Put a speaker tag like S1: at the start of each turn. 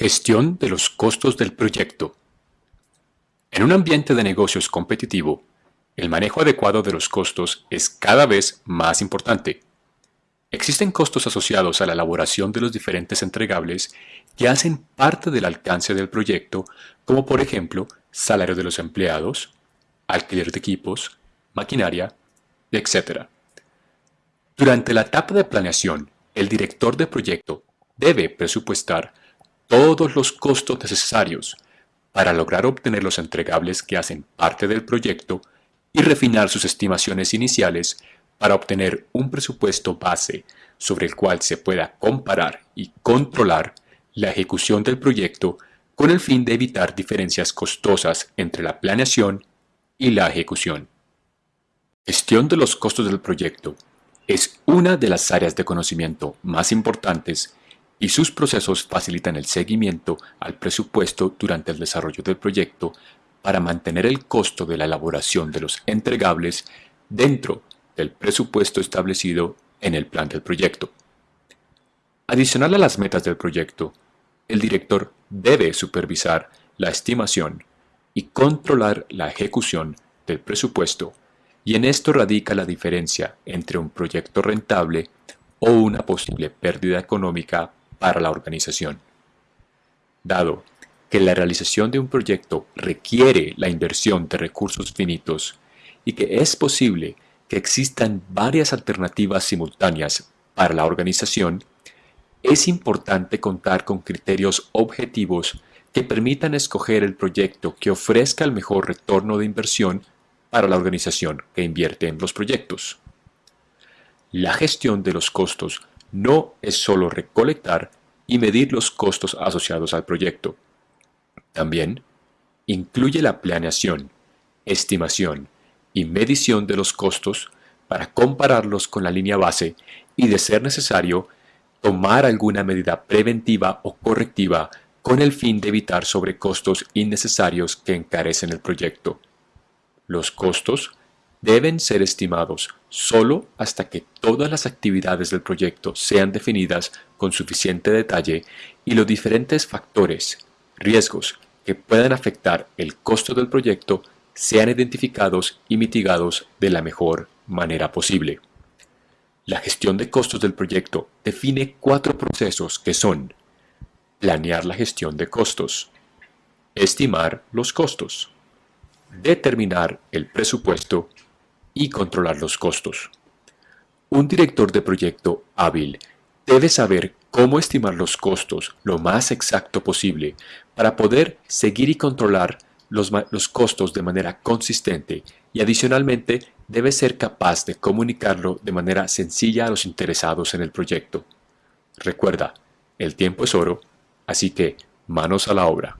S1: Gestión de los costos del proyecto. En un ambiente de negocios competitivo, el manejo adecuado de los costos es cada vez más importante. Existen costos asociados a la elaboración de los diferentes entregables que hacen parte del alcance del proyecto, como por ejemplo salario de los empleados, alquiler de equipos, maquinaria, etc. Durante la etapa de planeación, el director de proyecto debe presupuestar todos los costos necesarios para lograr obtener los entregables que hacen parte del proyecto y refinar sus estimaciones iniciales para obtener un presupuesto base sobre el cual se pueda comparar y controlar la ejecución del proyecto con el fin de evitar diferencias costosas entre la planeación y la ejecución. Gestión de los costos del proyecto es una de las áreas de conocimiento más importantes y sus procesos facilitan el seguimiento al presupuesto durante el desarrollo del proyecto para mantener el costo de la elaboración de los entregables dentro del presupuesto establecido en el plan del proyecto. Adicional a las metas del proyecto, el director debe supervisar la estimación y controlar la ejecución del presupuesto y en esto radica la diferencia entre un proyecto rentable o una posible pérdida económica para la organización. Dado que la realización de un proyecto requiere la inversión de recursos finitos y que es posible que existan varias alternativas simultáneas para la organización, es importante contar con criterios objetivos que permitan escoger el proyecto que ofrezca el mejor retorno de inversión para la organización que invierte en los proyectos. La gestión de los costos no es solo recolectar y medir los costos asociados al proyecto. También incluye la planeación, estimación y medición de los costos para compararlos con la línea base y, de ser necesario, tomar alguna medida preventiva o correctiva con el fin de evitar sobrecostos innecesarios que encarecen el proyecto. Los costos deben ser estimados solo hasta que todas las actividades del proyecto sean definidas con suficiente detalle y los diferentes factores, riesgos que puedan afectar el costo del proyecto sean identificados y mitigados de la mejor manera posible. La gestión de costos del proyecto define cuatro procesos que son planear la gestión de costos, estimar los costos, determinar el presupuesto y controlar los costos. Un director de proyecto hábil debe saber cómo estimar los costos lo más exacto posible para poder seguir y controlar los, costos de manera consistente y adicionalmente debe ser capaz de comunicarlo de manera sencilla a los interesados en el proyecto. Recuerda, el tiempo es oro, así que manos a la obra.